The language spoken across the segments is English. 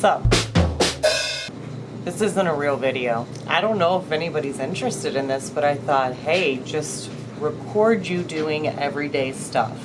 what's up? This isn't a real video. I don't know if anybody's interested in this, but I thought, hey, just record you doing everyday stuff.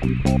Bye.